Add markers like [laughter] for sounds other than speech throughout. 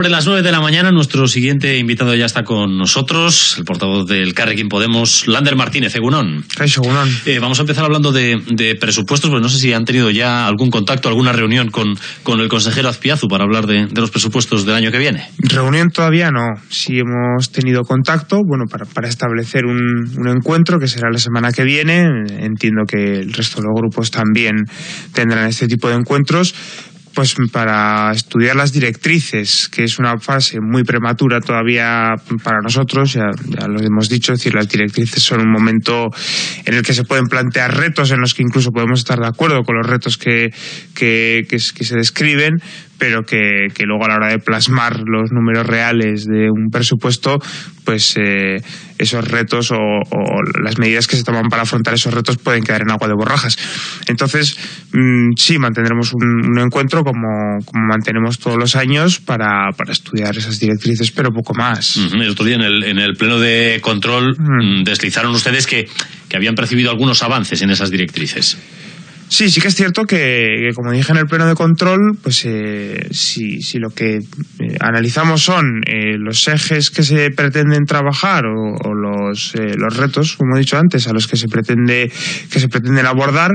Sobre las 9 de la mañana, nuestro siguiente invitado ya está con nosotros, el portavoz del Carrequín Podemos, Lander Martínez, Egunón. Eh, vamos a empezar hablando de, presupuestos, pues no sé si han tenido ya algún contacto, alguna reunión con, con el consejero Azpiazu para hablar de, los presupuestos del año que viene. Reunión todavía no. Sí hemos tenido contacto, bueno, para, para establecer un, un encuentro que será la semana que viene. Entiendo que el resto de los grupos también tendrán este tipo de encuentros pues para estudiar las directrices, que es una fase muy prematura todavía para nosotros, ya, lo hemos dicho, es decir, las directrices son un momento en el que se pueden plantear retos en los que incluso podemos estar de acuerdo con los retos que, que, que se describen, pero que, luego a la hora de plasmar los números reales de un presupuesto, pues eh, esos retos o, las medidas que se toman para afrontar esos retos pueden quedar en agua de borrajas. Entonces, mm, sí, mantendremos un, encuentro como, mantenemos todos los años para, estudiar esas directrices, pero poco más. El otro día en el, en el pleno de control mm, deslizaron ustedes que, que habían percibido algunos avances en esas directrices. Sí, sí que es cierto que, como dije en el pleno de control, pues eh, si, si, lo que eh, analizamos son eh, los ejes que se pretenden trabajar o, los, los retos, como he dicho antes, a los que se pretende que se pretenden abordar,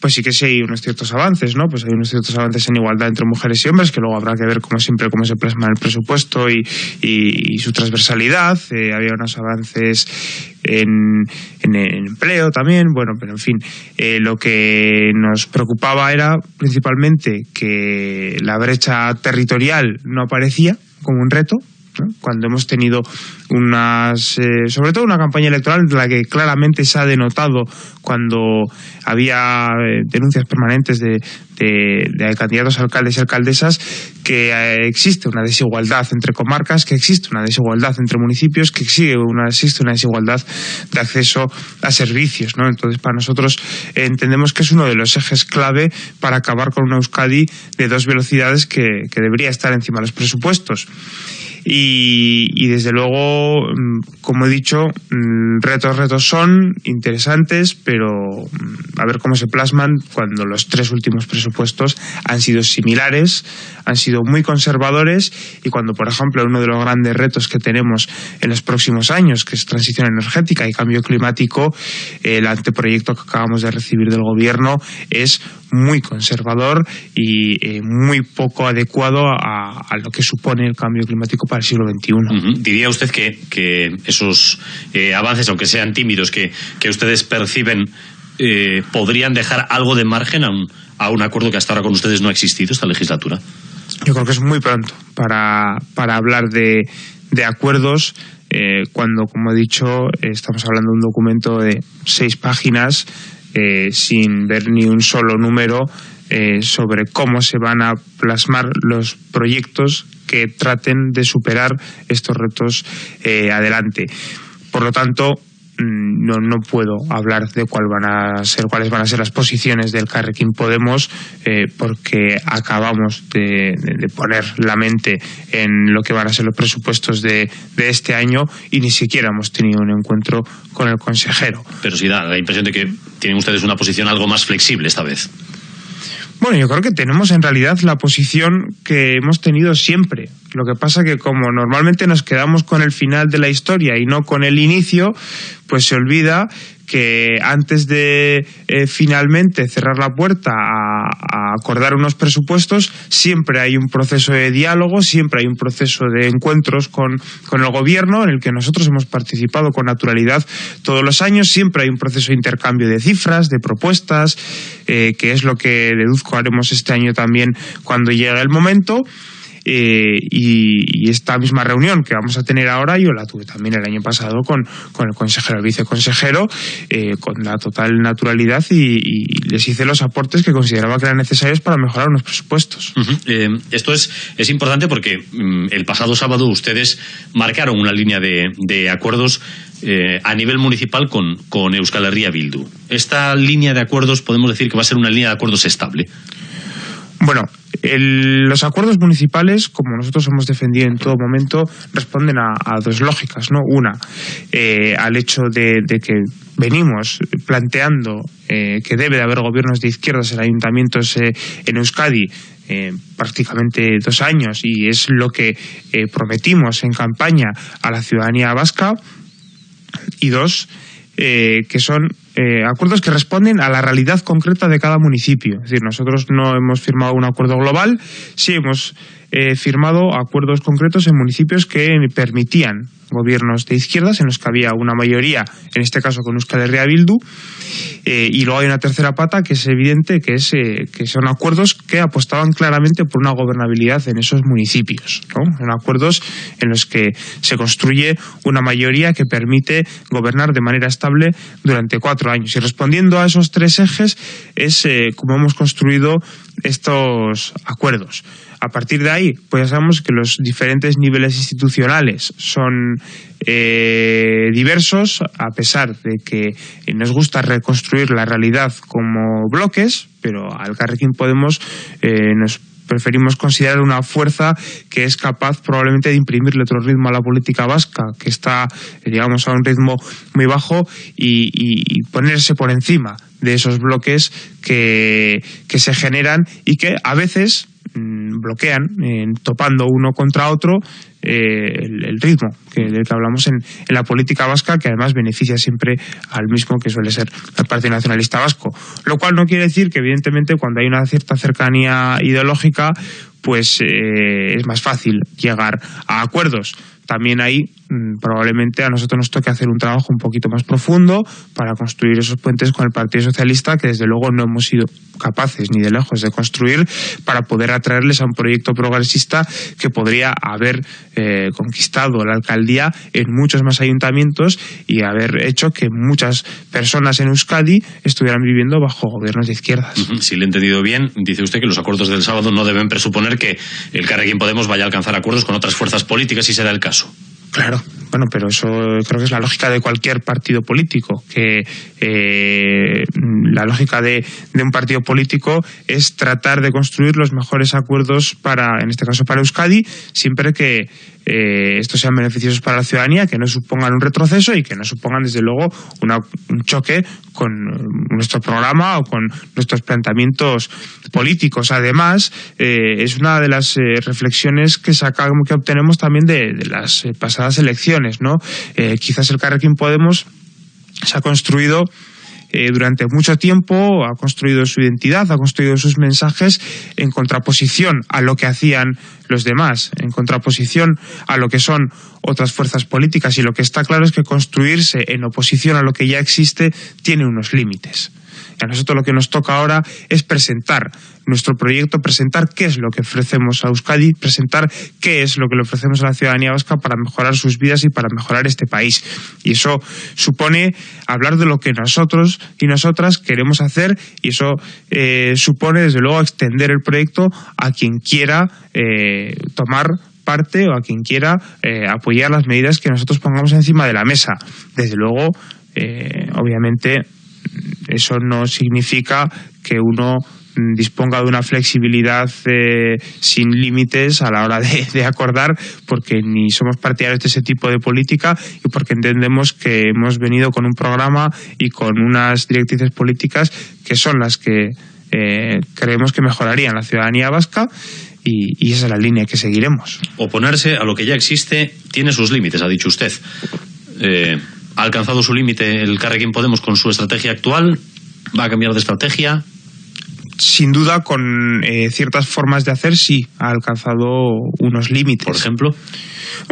pues sí que sí hay unos ciertos avances, ¿no? Pues hay unos ciertos avances en igualdad entre mujeres y hombres, que luego habrá que ver, como siempre, cómo se plasma el presupuesto y, su transversalidad. Eh, había unos avances en, en, empleo también, bueno, pero en fin, eh, lo que nos preocupaba era principalmente que la brecha territorial no aparecía como un reto, cuando hemos tenido unas, eh, sobre todo una campaña electoral en la que claramente se ha denotado cuando había eh, denuncias permanentes de, de, candidatos alcaldes y alcaldesas que eh, existe una desigualdad entre comarcas, que existe una desigualdad entre municipios, que existe una, existe una desigualdad de acceso a servicios. ¿no? Entonces, para nosotros entendemos que es uno de los ejes clave para acabar con una Euskadi de dos velocidades que, que debería estar encima de los presupuestos. Y, desde luego, mm, como he dicho, mm, retos, retos son interesantes, pero mm, a ver cómo se plasman cuando los tres últimos presupuestos han sido similares, han sido muy conservadores y cuando, por ejemplo, uno de los grandes retos que tenemos en los próximos años, que es transición energética y cambio climático, el anteproyecto que acabamos de recibir del gobierno es muy conservador y eh, muy poco adecuado a, lo que supone el cambio climático para el siglo XXI. ¿Diría usted que, que esos eh, avances, aunque sean tímidos, que, que ustedes perciben, eh, podrían dejar algo de margen a un, a un acuerdo que hasta ahora con ustedes no ha existido esta legislatura? Yo creo que es muy pronto para, para hablar de, de acuerdos cuando, como he dicho, estamos hablando de un documento de seis páginas eh, sin ver ni un solo número eh, sobre cómo se van a plasmar los proyectos que traten de superar estos retos eh, adelante. Por lo tanto, no, no puedo hablar de cuál van a ser, cuáles van a ser las posiciones del Carrequín Podemos, eh, porque acabamos de, poner la mente en lo que van a ser los presupuestos de, de, este año y ni siquiera hemos tenido un encuentro con el consejero. Pero sí da la impresión de que tienen ustedes una posición algo más flexible esta vez. Bueno, yo creo que tenemos en realidad la posición que hemos tenido siempre. Lo que pasa que como normalmente nos quedamos con el final de la historia y no con el inicio, pues se olvida que antes de eh, finalmente cerrar la puerta a, acordar unos presupuestos, siempre hay un proceso de diálogo, siempre hay un proceso de encuentros con, con el gobierno en el que nosotros hemos participado con naturalidad todos los años, siempre hay un proceso de intercambio de cifras, de propuestas, eh, que es lo que deduzco haremos este año también cuando llegue el momento. Eh, y, esta misma reunión que vamos a tener ahora yo la tuve también el año pasado con, con el consejero, el viceconsejero, eh, con la total naturalidad y, les hice los aportes que consideraba que eran necesarios para mejorar unos presupuestos. Eh, esto es, es importante porque mm, el pasado sábado ustedes marcaron una línea de, de acuerdos a nivel municipal con, con Euskal Herria Bildu. Esta línea de acuerdos podemos decir que va a ser una línea de acuerdos estable. Bueno, los acuerdos municipales, como nosotros hemos defendido en todo momento, responden a, dos lógicas. ¿no? Una, eh, al hecho de, que venimos planteando eh, que debe de haber gobiernos de izquierdas en ayuntamientos eh, en Euskadi eh, prácticamente dos años y es lo que prometimos en campaña a la ciudadanía vasca y dos que son acuerdos que responden a la realidad concreta de cada municipio. Es decir, nosotros no hemos firmado un acuerdo global, sí hemos firmado acuerdos concretos en municipios que permitían gobiernos de izquierdas en los que había una mayoría, en este caso con Euskal Herria Bildu, eh, y luego hay una tercera pata que es evidente que, es, eh, que son acuerdos que apostaban claramente por una gobernabilidad en esos municipios. Son acuerdos en los que se construye una mayoría que permite gobernar de manera estable durante cuatro años. Y respondiendo a esos tres ejes es eh, como hemos construido estos acuerdos. A partir de ahí, pues ya sabemos que los diferentes niveles institucionales son eh, diversos, a pesar de que nos gusta reconstruir la realidad como bloques, pero al Carrequín Podemos eh, nos preferimos considerar una fuerza que es capaz probablemente de imprimirle otro ritmo a la política vasca, que está, digamos, a un ritmo muy bajo y, ponerse por encima de esos bloques que, que se generan y que a veces Bloquean, topando uno contra otro eh, el, ritmo que, del que hablamos en, en, la política vasca, que además beneficia siempre al mismo que suele ser el Partido Nacionalista Vasco. Lo cual no quiere decir que, evidentemente, cuando hay una cierta cercanía ideológica, pues eh, es más fácil llegar a acuerdos también ahí mm, probablemente a nosotros nos toque hacer un trabajo un poquito más profundo para construir esos puentes con el Partido Socialista que desde luego no hemos sido capaces ni de lejos de construir para poder atraerles a un proyecto progresista que podría haber eh, conquistado la alcaldía en muchos más ayuntamientos y haber hecho que muchas personas en Euskadi estuvieran viviendo bajo gobiernos de izquierdas. Si le he entendido bien, dice usted que los acuerdos del sábado no deben presuponer que el Carrequín Podemos vaya a alcanzar acuerdos con otras fuerzas políticas si se da el caso. Claro, bueno, pero eso creo que es la lógica de cualquier partido político, que eh, la lógica de, un partido político es tratar de construir los mejores acuerdos para, en este caso para Euskadi, siempre que eh, estos sean beneficiosos para la ciudadanía, que no supongan un retroceso y que no supongan, desde luego, un choque con eh, nuestro programa o con nuestros planteamientos políticos. Además, es una de las reflexiones que sacamos, que obtenemos también de, de las pasadas elecciones, ¿no? quizás el Carrequín Podemos se ha construido eh, durante mucho tiempo, ha construido su identidad, ha construido sus mensajes en contraposición a lo que hacían los demás, en contraposición a lo que son otras fuerzas políticas. Y lo que está claro es que construirse en oposición a lo que ya existe tiene unos límites. A nosotros lo que nos toca ahora es presentar nuestro proyecto, presentar qué es lo que ofrecemos a Euskadi, presentar qué es lo que le ofrecemos a la ciudadanía vasca para mejorar sus vidas y para mejorar este país. Y eso supone hablar de lo que nosotros y nosotras queremos hacer y eso eh, supone, desde luego, extender el proyecto a quien quiera eh, tomar parte o a quien quiera eh, apoyar las medidas que nosotros pongamos encima de la mesa. Desde luego, obviamente, eso no significa que uno disponga de una flexibilidad eh, sin límites a la hora [laughs] de, acordar, porque ni somos partidarios de ese tipo de política y porque entendemos que hemos venido con un programa y con unas directrices políticas que son las que eh, creemos que mejorarían la ciudadanía vasca y, esa es la línea que seguiremos. Oponerse a lo que ya existe tiene sus límites, ha dicho usted. Eh, ¿Ha alcanzado su límite el Carrequín Podemos con su estrategia actual? ¿Va a cambiar de estrategia? Sin duda, con eh, ciertas formas de hacer, sí, ha alcanzado unos límites. Por ejemplo.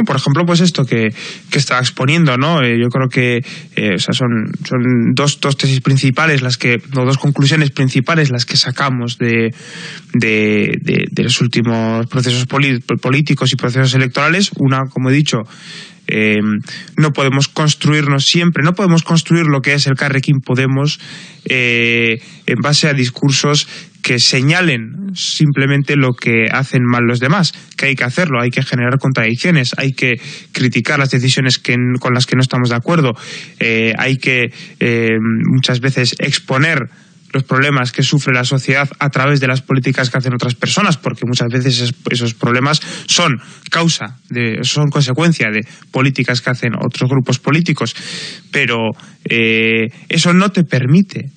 Por ejemplo, pues esto que, que está exponiendo, ¿no? Eh, yo creo que eh, son, son dos, dos tesis principales, las que, o dos conclusiones principales las que sacamos de, de, de los últimos procesos políticos y procesos electorales. Una, como he dicho, eh, no podemos construirnos siempre, no podemos construir lo que es el Carrequín Podemos eh, en base a discursos que señalen simplemente lo que hacen mal los demás, que hay que hacerlo, hay que generar contradicciones, hay que criticar las decisiones con las que no estamos de acuerdo, eh, hay que muchas veces exponer los problemas que sufre la sociedad a través de las políticas que hacen otras personas, porque muchas veces esos problemas son causa, de, son consecuencia de políticas que hacen otros grupos políticos, pero eh, eso no te permite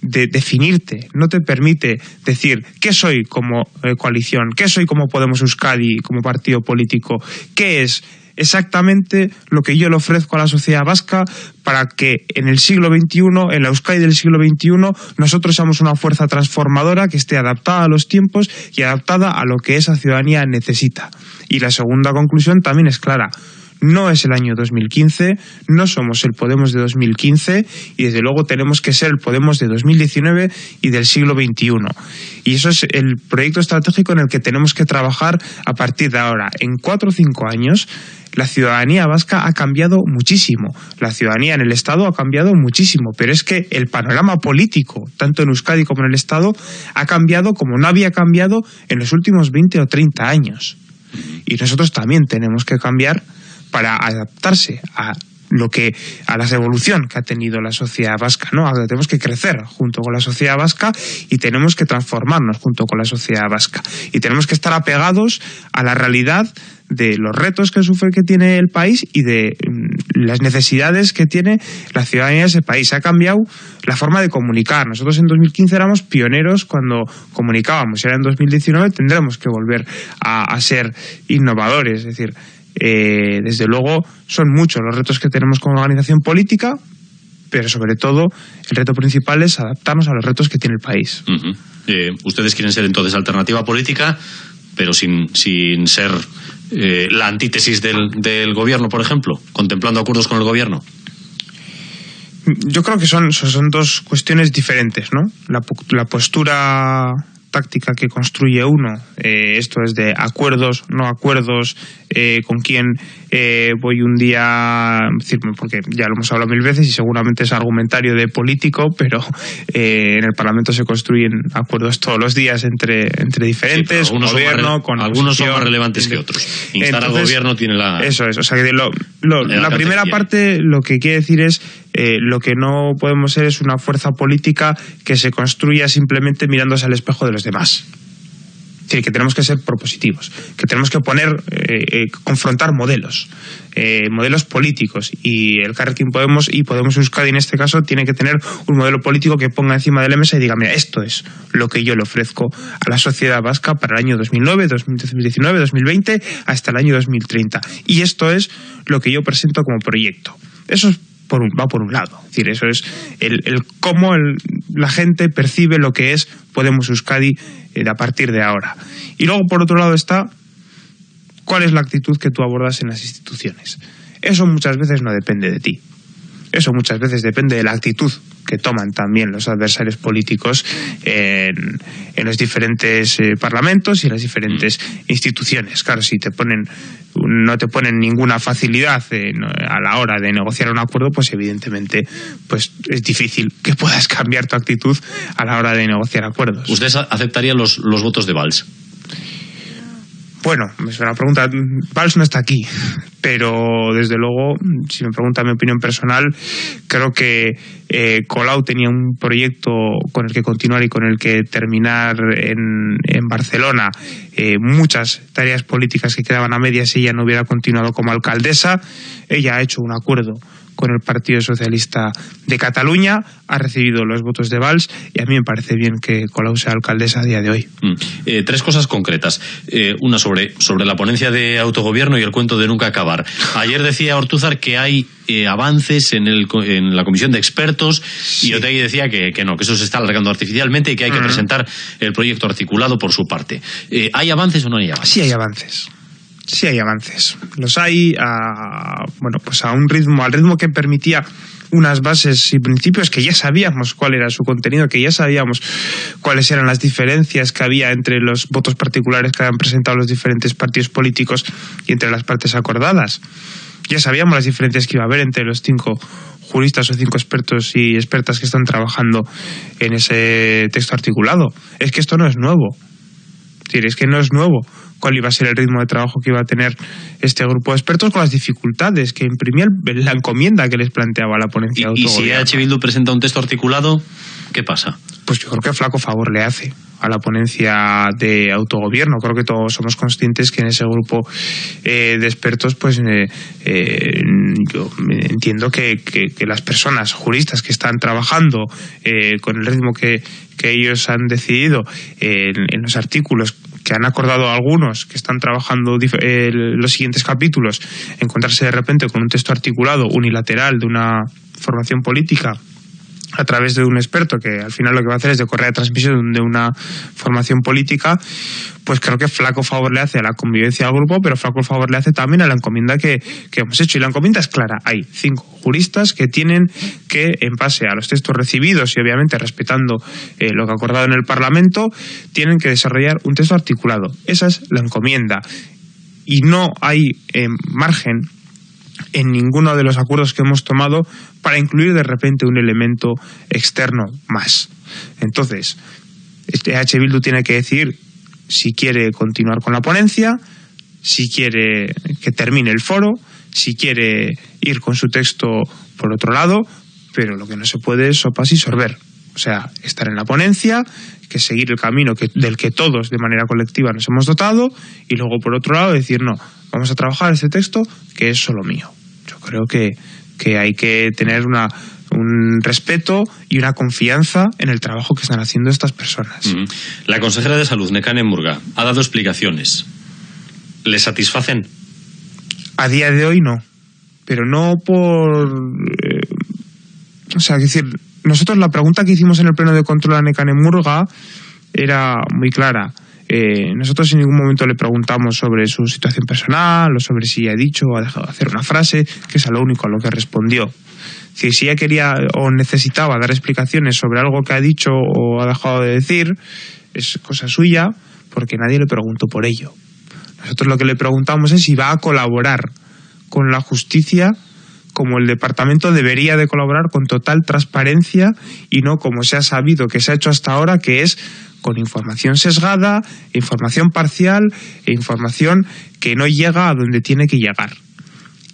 de definirte, no te permite decir qué soy como eh, coalición, qué soy como Podemos Euskadi, como partido político, qué es exactamente lo que yo le ofrezco a la sociedad vasca para que en el siglo XXI, en la Euskadi del siglo XXI, nosotros seamos una fuerza transformadora que esté adaptada a los tiempos y adaptada a lo que esa ciudadanía necesita. Y la segunda conclusión también es clara no es el año 2015, no somos el Podemos de 2015 y desde luego tenemos que ser el Podemos de 2019 y del siglo XXI. Y eso es el proyecto estratégico en el que tenemos que trabajar a partir de ahora. En cuatro o cinco años, la ciudadanía vasca ha cambiado muchísimo. La ciudadanía en el Estado ha cambiado muchísimo. Pero es que el panorama político, tanto en Euskadi como en el Estado, ha cambiado como no había cambiado en los últimos 20 o 30 años. Y nosotros también tenemos que cambiar para adaptarse a lo que a la evolución que ha tenido la sociedad vasca, ¿no? tenemos que crecer junto con la sociedad vasca y tenemos que transformarnos junto con la sociedad vasca y tenemos que estar apegados a la realidad de los retos que sufre que tiene el país y de mm, las necesidades que tiene la ciudadanía de ese país. Ha cambiado la forma de comunicar. Nosotros en 2015 éramos pioneros cuando comunicábamos ahora en 2019 tendremos que volver a, a ser innovadores. Es decir, eh, desde luego, son muchos los retos que tenemos como organización política, pero sobre todo el reto principal es adaptarnos a los retos que tiene el país. Eh, ustedes quieren ser entonces alternativa política, pero sin, sin ser eh, la antítesis del, del, gobierno, por ejemplo, contemplando acuerdos con el gobierno. Yo creo que son, son dos cuestiones diferentes, ¿no? La, la postura táctica que construye uno. Eh, esto es de acuerdos, no acuerdos, eh, con quién eh, voy un día, porque ya lo hemos hablado mil veces y seguramente es argumentario de político, pero en el Parlamento se construyen acuerdos todos los días entre, entre diferentes, algunos gobierno, son con Algunos son más relevantes que otros. Instar al gobierno tiene la... Eso es, o sea, que la primera parte lo que quiere decir es lo que no podemos ser es una fuerza política que se construya simplemente mirándose al espejo de los demás. Es decir, que tenemos que ser propositivos, que tenemos que poner, eh, eh, confrontar modelos, eh, modelos políticos. Y el Carrequín Podemos y Podemos Euskadi en este caso tiene que tener un modelo político que ponga encima de la mesa y diga, mira, esto es lo que yo le ofrezco a la sociedad vasca para el año 2009, 2019, 2020, hasta el año 2030. Y esto es lo que yo presento como proyecto. Eso es va por un lado. Es decir, eso es el, cómo la gente percibe lo que es Podemos Euskadi eh, a partir de ahora. Y luego, por otro lado, está cuál es la actitud que tú abordas en las instituciones. Eso muchas veces no depende de ti. Eso muchas veces depende de la actitud que toman también los adversarios políticos en, los diferentes eh, parlamentos y en las diferentes instituciones. Claro, si te ponen no te ponen ninguna facilidad a la hora de negociar un acuerdo, pues evidentemente pues es difícil que puedas [laughs] cambiar tu actitud a la hora de negociar acuerdos. ¿Usted aceptaría los, los votos de Valls? Bueno, es una pregunta. Valls no está aquí, pero desde luego, si me pregunta mi opinión personal, creo que eh, Colau tenía un proyecto con el que continuar y con el que terminar en, Barcelona. Eh, muchas tareas políticas que quedaban a medias si ella no hubiera continuado como alcaldesa. Ella ha hecho un acuerdo con el Partido Socialista de Cataluña, ha recibido los votos de Valls y a mí me parece bien que Colau sea alcaldesa a día de hoy. Mm. Eh, tres cosas concretas. Eh, una sobre, sobre la ponencia de autogobierno y el cuento de nunca acabar. Ayer decía Ortúzar que hay eh, avances en, el, en la comisión de expertos y Otegi decía que, que, no, que eso se está alargando artificialmente y que hay que presentar el proyecto articulado por su parte. ¿Hay avances o no hay avances? Sí hay avances sí hay avances. Los hay a, bueno, pues a un ritmo, al ritmo que permitía unas bases y principios que ya sabíamos cuál era su contenido, que ya sabíamos cuáles eran las diferencias que había entre los votos particulares que habían presentado los diferentes partidos políticos y entre las partes acordadas. Ya sabíamos las diferencias que iba a haber entre los cinco juristas o cinco expertos y expertas que están trabajando en ese texto articulado. Es que esto no es nuevo. Es es que no es nuevo cuál iba a ser el ritmo de trabajo que iba a tener este grupo de expertos con las dificultades que imprimía la encomienda que les planteaba la ponencia ¿Y, ¿Y si H. Bildu presenta un texto articulado, qué pasa? Pues yo creo que flaco favor le hace a la ponencia de autogobierno. Creo que todos somos conscientes que en ese grupo eh, de expertos, pues eh, eh, yo entiendo que, las personas juristas que están trabajando eh, con el ritmo que, ellos han decidido en, los artículos que han acordado algunos que están trabajando los siguientes capítulos, encontrarse de repente con un texto articulado unilateral de una formación política a través de un experto que al final lo que va a hacer es de correa de transmisión de una formación política, pues creo que flaco favor le hace a la convivencia del grupo, pero flaco favor le hace también a la encomienda que, hemos hecho. Y la encomienda es clara. Hay cinco juristas que tienen que, en base a los textos recibidos y obviamente respetando eh, lo que ha acordado en el Parlamento, tienen que desarrollar un texto articulado. Esa es la encomienda. Y no hay eh, margen en ninguno de los acuerdos que hemos tomado para incluir de repente un elemento externo más. Entonces, este H. Bildu tiene que decir si quiere continuar con la ponencia, si quiere que termine el foro, si quiere ir con su texto por otro lado, pero lo que no se puede es sopas y sorber. O sea, estar en la ponencia, que seguir el camino que, del que todos de manera colectiva nos hemos dotado y luego por otro lado decir no, vamos a trabajar este texto que es solo mío. Creo que, que hay que tener una, un respeto y una confianza en el trabajo que están haciendo estas personas. La consejera de Salud, Nekane Murga, ha dado explicaciones. ¿Le satisfacen? A día de hoy no, pero no por... Eh, o sea, decir, nosotros la pregunta que hicimos en el pleno de control a Nekane Murga era muy clara eh, nosotros en ningún momento le preguntamos sobre su situación personal o sobre si ha dicho o ha dejado de hacer una frase, que es a lo único a lo que respondió. Si, si ella quería o necesitaba dar explicaciones sobre algo que ha dicho o ha dejado de decir, es cosa suya, porque nadie le preguntó por ello. Nosotros lo que le preguntamos es si va a colaborar con la justicia como el departamento debería de colaborar con total transparencia y no como se ha sabido que se ha hecho hasta ahora, que es con información sesgada, información parcial e información que no llega a donde tiene que llegar.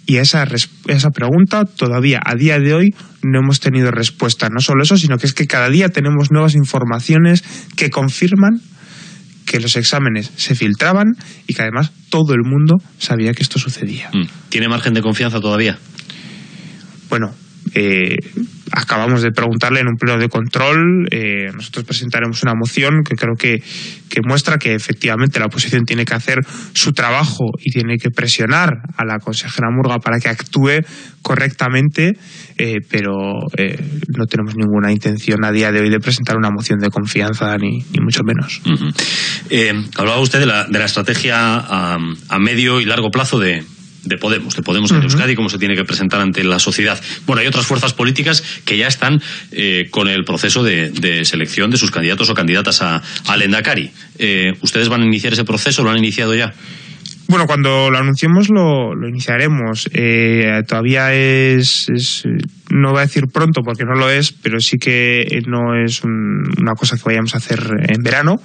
Y esa, esa pregunta todavía a día de hoy no hemos tenido respuesta. No solo eso, sino que es que cada día tenemos nuevas informaciones que confirman que los exámenes se filtraban y que además todo el mundo sabía que esto sucedía. Mm. ¿Tiene margen de confianza todavía? Bueno, eh, acabamos de preguntarle en un pleno de control. Eh, nosotros presentaremos una moción que creo que, muestra que efectivamente la oposición tiene que hacer su trabajo y tiene que presionar a la consejera Murga para que actúe correctamente, eh, pero no tenemos ninguna intención a día de hoy de presentar una moción de confianza, ni, mucho menos. hablaba usted de la, de la estrategia a medio y largo plazo de, de Podemos, de Podemos en Euskadi, cómo se tiene que presentar ante la sociedad. Bueno, hay otras fuerzas políticas que ya están eh, con el proceso de, selección de sus candidatos o candidatas a, al Endacari. Eh, ¿Ustedes van a iniciar ese proceso? ¿Lo han iniciado ya? Bueno, cuando lo anunciemos lo, iniciaremos. Eh, todavía es, no voy a decir pronto porque no lo es, pero sí que no es una cosa que vayamos a hacer en verano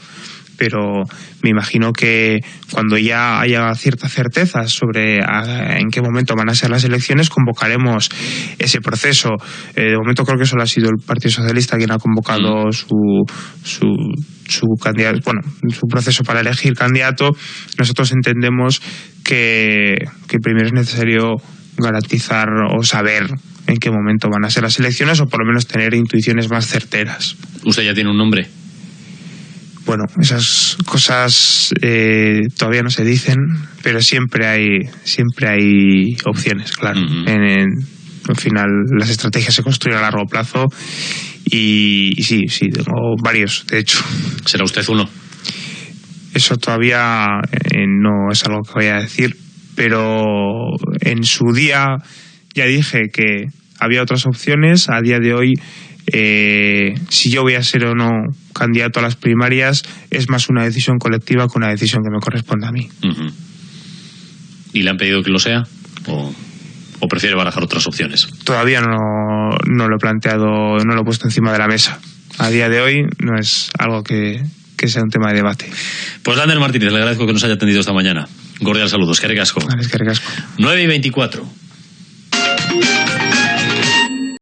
pero me imagino que cuando ya haya cierta certeza sobre en qué momento van a ser las elecciones, convocaremos ese proceso. Eh, de momento creo que solo ha sido el Partido Socialista quien ha convocado mm. su, su, su candidato, bueno, su proceso para elegir candidato. Nosotros entendemos que, que primero es necesario garantizar o saber en qué momento van a ser las elecciones o por lo menos tener intuiciones más certeras. ¿Usted ya tiene un nombre? Bueno, esas cosas eh, todavía no se dicen, pero siempre hay, siempre hay opciones, claro. en, al final, las estrategias se construyen a largo plazo y, sí, sí, tengo varios, de hecho. ¿Será usted uno? Eso todavía eh, no es algo que voy a decir, pero en su día ya dije que había otras opciones. A día de hoy eh, si yo voy a ser o no candidato a las primarias es más una decisión colectiva que una decisión que me corresponde a mí. ¿Y le han pedido que lo sea? ¿O, prefiere barajar otras opciones? Todavía no, no, lo he planteado, no lo he puesto encima de la mesa. A día de hoy no es algo que, sea un tema de debate. Pues Lander Martínez, le agradezco que nos haya atendido esta mañana. Cordial saludos, que recasco. Vale, que 9 y 24.